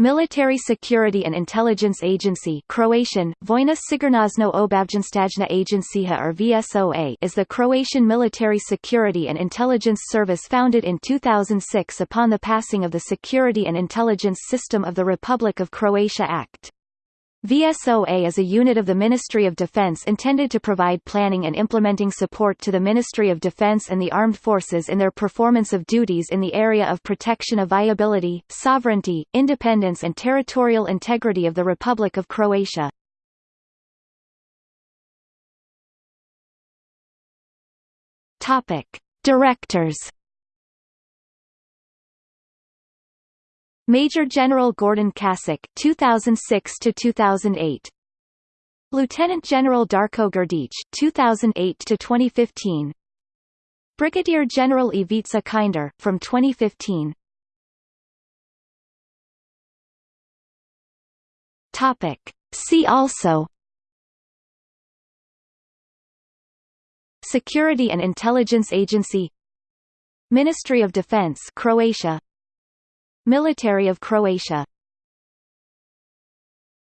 Military Security and Intelligence Agency Croatian, Vojna Sigurnosno Obavještajna Agencija or VSOA is the Croatian military security and intelligence service founded in 2006 upon the passing of the Security and Intelligence System of the Republic of Croatia Act. VSOA is a unit of the Ministry of Defense intended to provide planning and implementing support to the Ministry of Defense and the armed forces in their performance of duties in the area of protection of viability, sovereignty, independence and territorial integrity of the Republic of Croatia. Topic: Directors Major General Gordon Kasic 2006 to 2008 Lieutenant General Darko Grdic 2008 to 2015 Brigadier General Ivica Kinder from 2015 Topic. See also. Security and Intelligence Agency. Ministry of Defense Croatia Military of Croatia